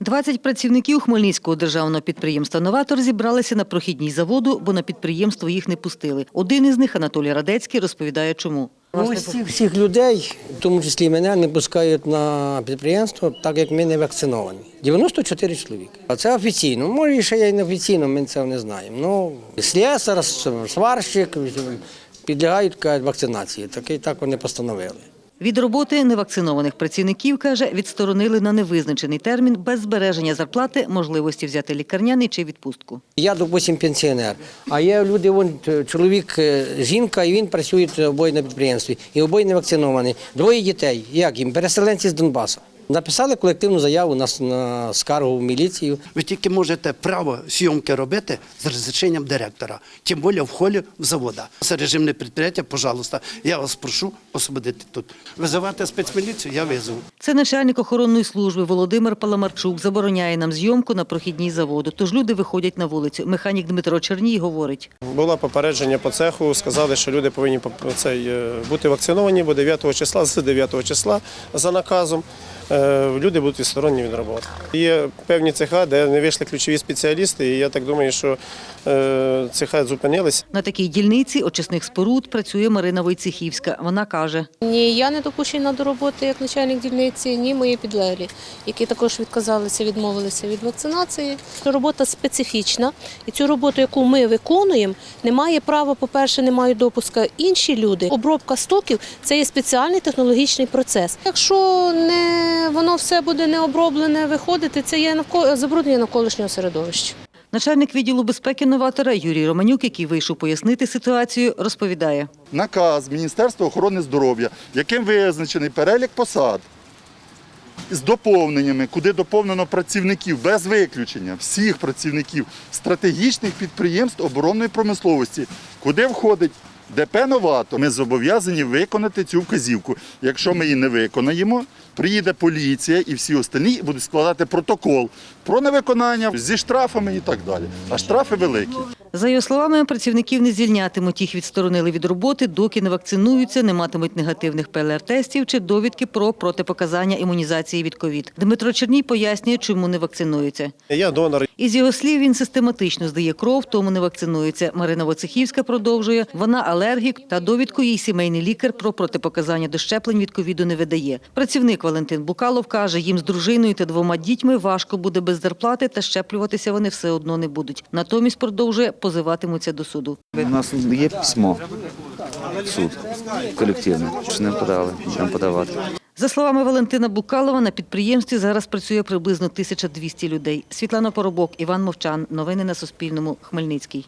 20 працівників Хмельницького державного підприємства «Новатор» зібралися на прохідній заводу, бо на підприємство їх не пустили. Один із них, Анатолій Радецький, розповідає, чому. Ось всіх людей, в тому числі і мене, не пускають на підприємство, так як ми не вакциновані. 94 чоловіка. А це офіційно. Може, і ще й неофіційно, ми цього не знаємо. Ну, слесар, сварщик підлягають кажуть, вакцинації. Такий так вони постановили. Від роботи невакцинованих працівників, каже, відсторонили на невизначений термін без збереження зарплати, можливості взяти лікарняний чи відпустку. Я, допустим, пенсіонер, а є люди, вон, чоловік, е, жінка, і він працює обоє на підприємстві, і обоє не вакциновані. Двоє дітей. Як їм? Переселенці з Донбасу. Написали колективну заяву на, на скаргу в міліцію. Ви тільки можете право зйомки робити з розрішенням директора, тим більше в холі в завода. Це режимне підприємство, пожалуйста, я вас прошу освободити тут. Визивати спецміліцію, я визову. Це начальник охоронної служби Володимир Паламарчук забороняє нам зйомку на прохідній заводу, тож люди виходять на вулицю. Механік Дмитро Черній говорить. Було попередження по цеху, сказали, що люди повинні е, бути вакциновані, бо 9 числа, з 9 числа за наказом е, люди будуть відсторонені від роботи. Є певні цеха, де не вийшли ключові спеціалісти, і я так думаю, що е, цеха зупинилися. На такій дільниці очисних споруд працює Марина Войцехівська. Вона каже, Ні, я не допущена до роботи як начальник дільниці, ні мої підлеглі, які також відказалися, відмовилися від вакцинації. Робота специфічна, і цю роботу, яку ми виконуємо, немає права, по-перше, не мають допуска інші люди. Обробка стоків це є спеціальний технологічний процес. Якщо не воно все буде не оброблене, виходити, це є навко- забруднення навколишнього середовища. начальник відділу безпеки новатора Юрій Романюк, який вийшов пояснити ситуацію, розповідає. наказ Міністерства охорони здоров'я, яким визначений перелік посад з доповненнями, куди доповнено працівників без виключення всіх працівників стратегічних підприємств оборонної промисловості, куди входить ДП «Новато» Ми зобов'язані виконати цю вказівку. Якщо ми її не виконаємо, приїде поліція і всі остальні будуть складати протокол про невиконання зі штрафами і так далі. А штрафи великі. За його словами, працівників не звільнятимуть. Їх відсторонили від роботи, доки не вакцинуються, не матимуть негативних ПЛР-тестів чи довідки про протипоказання імунізації від ковід. Дмитро Черній пояснює, чому не вакцинуються. Я донор. Із його слів, він систематично здає кров, тому не вакцинується. Марина Воцехівська продовжує. Вона алергік та довідку їй сімейний лікар про протипоказання до щеплень від ковіду не видає. Працівник Валентин Букалов каже, їм з дружиною та двома дітьми важко буде без зарплати, та щеплюватися вони все одно не будуть. Натомість продовжує позиватимуться до суду. У нас є письмо в суд колективне, що не подали, будемо подавати. За словами Валентина Букалова, на підприємстві зараз працює приблизно 1200 людей. Світлана Поробок, Іван Мовчан. Новини на Суспільному. Хмельницький.